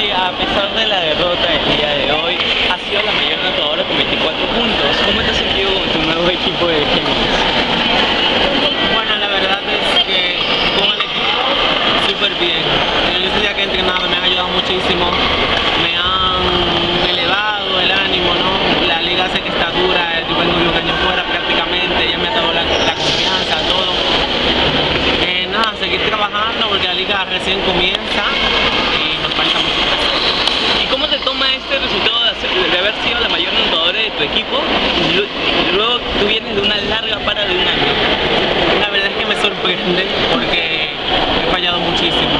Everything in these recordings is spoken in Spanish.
A pesar de la derrota del día de hoy, ha sido la mayor anotadora con 24 puntos. ¿Cómo te has sentido con tu nuevo equipo de Géminis? Bueno, la verdad es que con el equipo súper bien. En este día que he entrenado me han ayudado muchísimo, me han elevado el ánimo, ¿no? La liga sé que está dura, yo vengo de un año fuera prácticamente, ya me ha dado la, la confianza, todo. Eh, nada, seguir trabajando porque la liga recién comienza y nos falta mucho que hacer. ¿Y cómo te toma este resultado de, hacer- de haber sido la mayor anotadora de equipo y luego tú vienes de una larga para de un año? La verdad es que me sorprende porque he fallado muchísimo.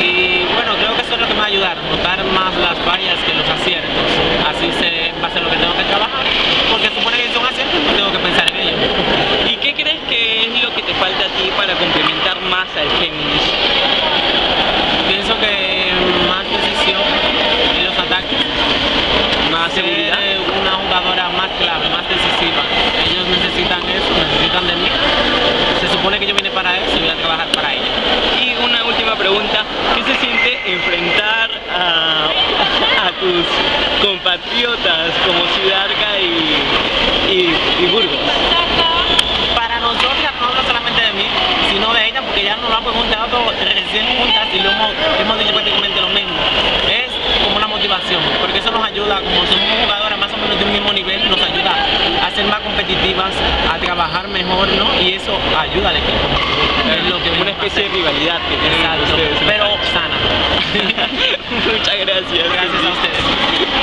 Y bueno, creo que eso es lo que me va a ayudar, notar más las fallas que los aciertos. Así sé va a ser lo que tengo que trabajar, porque supone que son aciertos, no tengo que pensar en ello. ¿Y qué crees que es lo que te falta a ti para complementar más al Géminis? Pienso que más decisión en los ataques, ¿Más ser seguridad? una jugadora más clave, más decisiva. Ellos necesitan eso, necesitan de mí. Se supone que yo vine para eso y voy a para ello. Y una última pregunta, ¿qué se siente enfrentar a, tus compatriotas como Ciudarca y, y, Burgos? Para nosotras, no solamente de mí, sino de ella, porque ya nos lo han preguntado recién juntas y lo hemos, hemos dicho prácticamente lo mismo. Es como una motivación, porque eso nos ayuda, como somos jugadoras más o menos de un mismo nivel, nos ayuda a ser competitivas, a trabajar mejor, ¿no? Y eso ayuda al equipo. Es lo que una especie de rivalidad que tienen ustedes. pero sana. Muchas gracias.